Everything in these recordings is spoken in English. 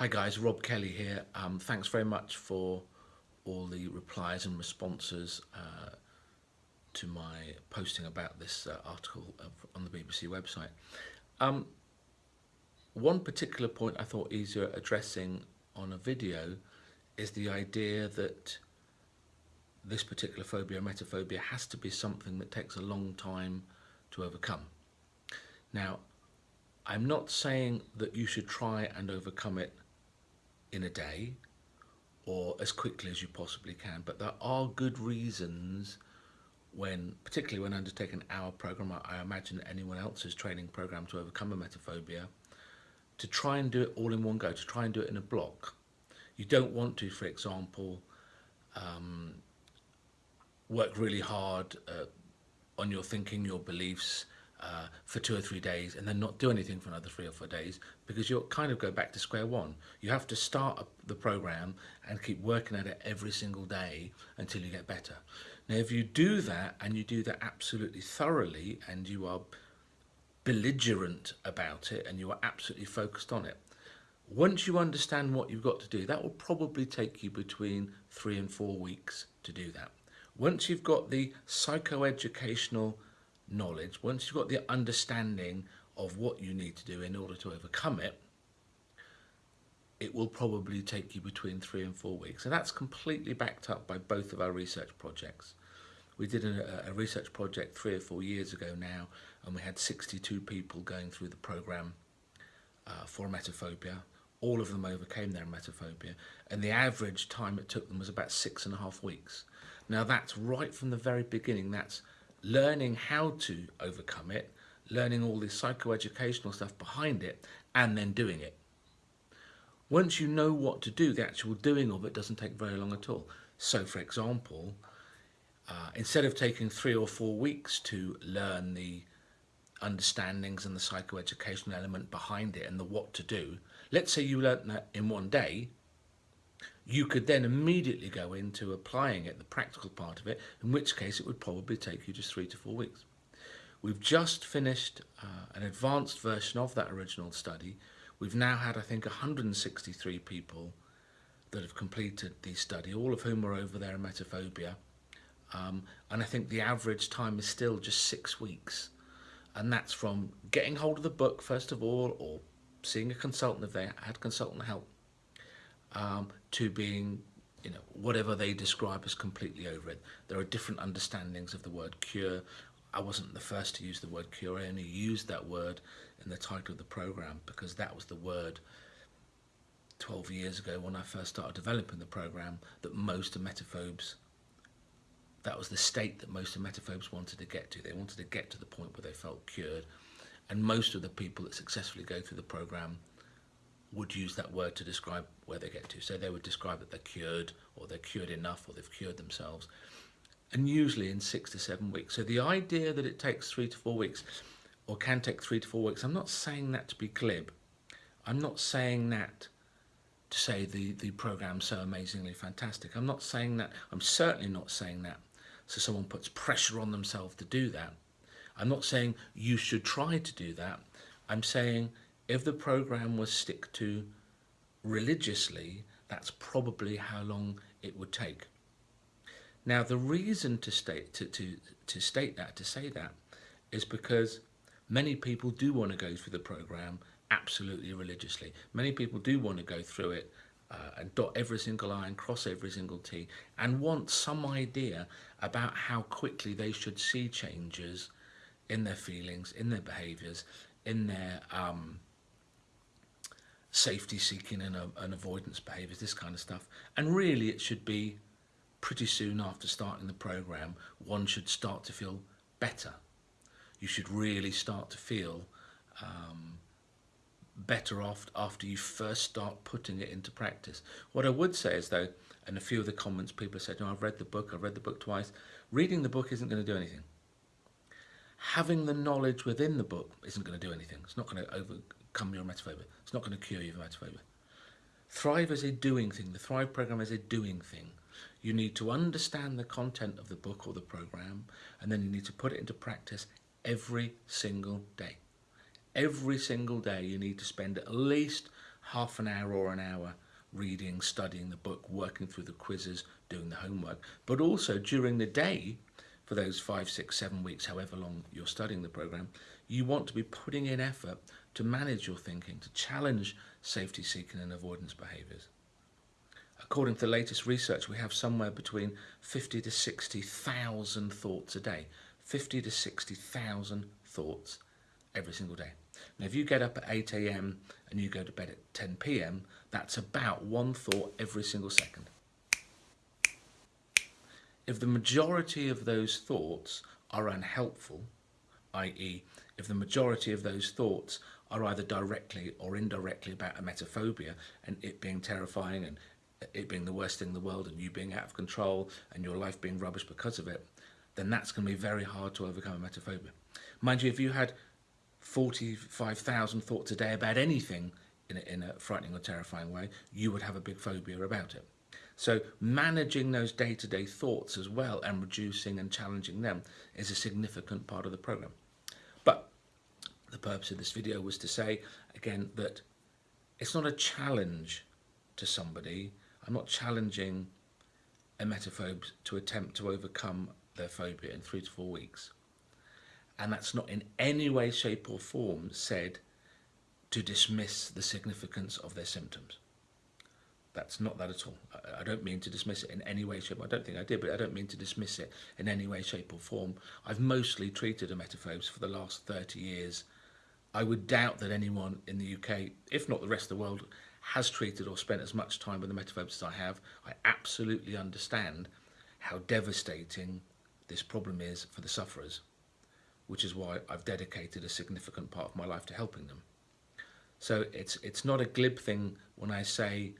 Hi guys, Rob Kelly here. Um, thanks very much for all the replies and responses uh, to my posting about this uh, article of, on the BBC website. Um, one particular point I thought easier addressing on a video is the idea that this particular phobia, emetophobia, has to be something that takes a long time to overcome. Now, I'm not saying that you should try and overcome it in a day or as quickly as you possibly can, but there are good reasons when, particularly when undertaking our program, I imagine anyone else's training program to overcome emetophobia, to try and do it all in one go, to try and do it in a block. You don't want to, for example, um, work really hard uh, on your thinking, your beliefs, uh, for two or three days and then not do anything for another three or four days because you'll kind of go back to square one. You have to start the program and keep working at it every single day until you get better. Now, if you do that and you do that absolutely thoroughly and you are belligerent about it and you are absolutely focused on it, once you understand what you've got to do, that will probably take you between three and four weeks to do that. Once you've got the psychoeducational knowledge, once you've got the understanding of what you need to do in order to overcome it, it will probably take you between three and four weeks. And that's completely backed up by both of our research projects. We did a, a research project three or four years ago now, and we had 62 people going through the program uh, for emetophobia. All of them overcame their emetophobia, and the average time it took them was about six and a half weeks. Now that's right from the very beginning. That's learning how to overcome it, learning all the psychoeducational stuff behind it, and then doing it. Once you know what to do, the actual doing of it doesn't take very long at all. So, for example, uh, instead of taking three or four weeks to learn the understandings and the psychoeducational element behind it and the what to do, let's say you learnt that in one day, you could then immediately go into applying it, the practical part of it, in which case it would probably take you just three to four weeks. We've just finished uh, an advanced version of that original study. We've now had, I think, 163 people that have completed the study, all of whom are over their emetophobia. Um, and I think the average time is still just six weeks. And that's from getting hold of the book, first of all, or seeing a consultant if they had consultant help, um, to being you know, whatever they describe as completely over it. There are different understandings of the word cure. I wasn't the first to use the word cure, I only used that word in the title of the program because that was the word 12 years ago when I first started developing the program that most emetophobes, that was the state that most emetophobes wanted to get to. They wanted to get to the point where they felt cured. And most of the people that successfully go through the program would use that word to describe where they get to. So they would describe that they're cured or they're cured enough or they've cured themselves. And usually in six to seven weeks. So the idea that it takes three to four weeks or can take three to four weeks, I'm not saying that to be glib. I'm not saying that to say the, the program's so amazingly fantastic. I'm not saying that, I'm certainly not saying that so someone puts pressure on themselves to do that. I'm not saying you should try to do that. I'm saying if the program was stick to religiously, that's probably how long it would take. Now, the reason to state, to, to, to state that, to say that, is because many people do want to go through the program absolutely religiously. Many people do want to go through it uh, and dot every single I and cross every single T and want some idea about how quickly they should see changes in their feelings, in their behaviours, in their um, safety seeking and, uh, and avoidance behaviours, this kind of stuff. And really it should be pretty soon after starting the programme, one should start to feel better. You should really start to feel um, better off after you first start putting it into practice. What I would say is though, and a few of the comments people said, no, I've read the book, I've read the book twice. Reading the book isn't going to do anything. Having the knowledge within the book isn't going to do anything. It's not going to overcome your emetophobia. It's not going to cure your emetophobia. Thrive is a doing thing. The Thrive program is a doing thing. You need to understand the content of the book or the program, and then you need to put it into practice every single day. Every single day you need to spend at least half an hour or an hour reading, studying the book, working through the quizzes, doing the homework, but also during the day for those five, six, seven weeks, however long you're studying the program, you want to be putting in effort to manage your thinking, to challenge safety seeking and avoidance behaviours. According to the latest research, we have somewhere between 50 to 60,000 thoughts a day. 50 to 60,000 thoughts every single day. Now, if you get up at 8 a.m. and you go to bed at 10 p.m., that's about one thought every single second. If the majority of those thoughts are unhelpful, i.e. if the majority of those thoughts are either directly or indirectly about emetophobia and it being terrifying and it being the worst thing in the world and you being out of control and your life being rubbish because of it, then that's going to be very hard to overcome emetophobia. Mind you, if you had 45,000 thoughts a day about anything in a, in a frightening or terrifying way, you would have a big phobia about it. So managing those day-to-day -day thoughts as well and reducing and challenging them is a significant part of the program. But the purpose of this video was to say, again, that it's not a challenge to somebody. I'm not challenging emetophobes to attempt to overcome their phobia in three to four weeks. And that's not in any way, shape or form said to dismiss the significance of their symptoms. That's not that at all. I don't mean to dismiss it in any way, shape. I don't think I did, but I don't mean to dismiss it in any way, shape or form. I've mostly treated emetophobes for the last 30 years. I would doubt that anyone in the UK, if not the rest of the world, has treated or spent as much time with emetophobes as I have. I absolutely understand how devastating this problem is for the sufferers, which is why I've dedicated a significant part of my life to helping them. So it's, it's not a glib thing when I say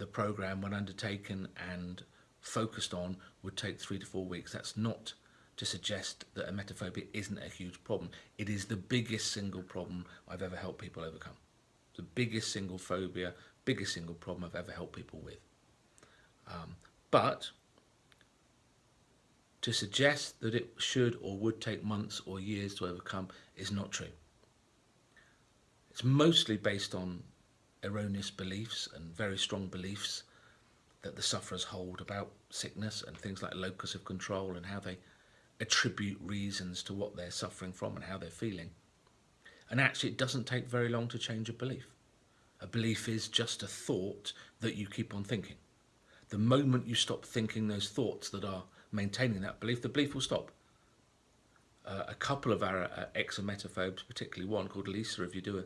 the program, when undertaken and focused on, would take three to four weeks. That's not to suggest that emetophobia isn't a huge problem. It is the biggest single problem I've ever helped people overcome. The biggest single phobia, biggest single problem I've ever helped people with. Um, but to suggest that it should or would take months or years to overcome is not true. It's mostly based on erroneous beliefs and very strong beliefs that the sufferers hold about sickness and things like locus of control and how they attribute reasons to what they're suffering from and how they're feeling. And actually it doesn't take very long to change a belief. A belief is just a thought that you keep on thinking. The moment you stop thinking those thoughts that are maintaining that belief, the belief will stop. Uh, a couple of our uh, ex-emetophobes, particularly one called Lisa, if you do a,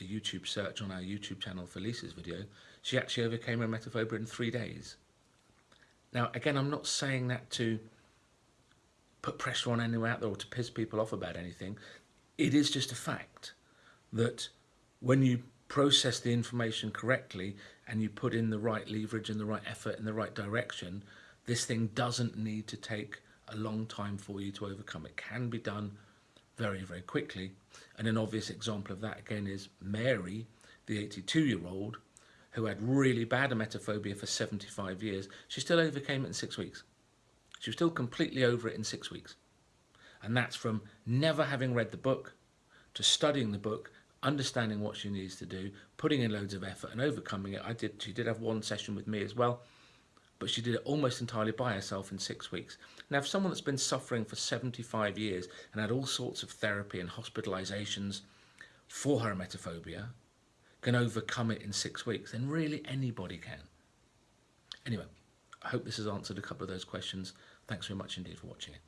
a YouTube search on our YouTube channel for Lisa's video, she actually overcame her emetophobia in three days. Now, again, I'm not saying that to put pressure on anyone out there or to piss people off about anything. It is just a fact that when you process the information correctly and you put in the right leverage and the right effort in the right direction, this thing doesn't need to take a long time for you to overcome. It can be done very, very quickly. And an obvious example of that again is Mary, the 82 year old, who had really bad emetophobia for 75 years. She still overcame it in six weeks. She was still completely over it in six weeks. And that's from never having read the book to studying the book, understanding what she needs to do, putting in loads of effort and overcoming it. I did, she did have one session with me as well, but she did it almost entirely by herself in six weeks. Now, if someone that's been suffering for 75 years and had all sorts of therapy and hospitalizations for her emetophobia can overcome it in six weeks, then really anybody can. Anyway, I hope this has answered a couple of those questions. Thanks very much indeed for watching it.